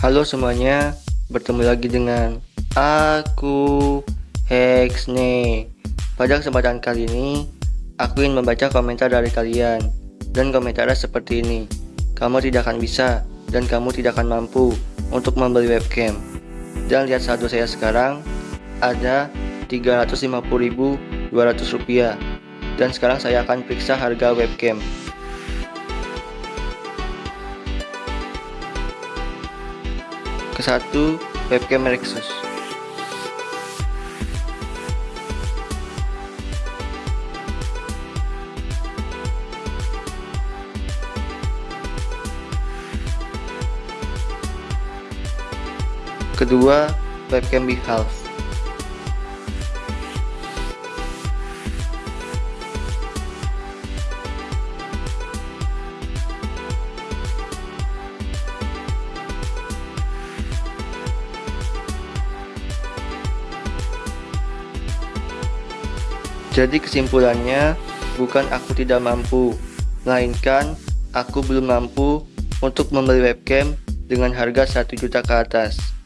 Halo semuanya, bertemu lagi dengan aku Hexne. Pada kesempatan kali ini, aku ingin membaca komentar dari kalian. Dan komentarnya seperti ini. Kamu tidak akan bisa dan kamu tidak akan mampu untuk membeli webcam. Dan lihat saldo saya sekarang ada 350.200 rupiah. Dan sekarang saya akan periksa harga webcam. Kesatu, webcam Rexus. Kedua, webcam Behalf. Jadi kesimpulannya, bukan aku tidak mampu, melainkan aku belum mampu untuk membeli webcam dengan harga 1 juta ke atas.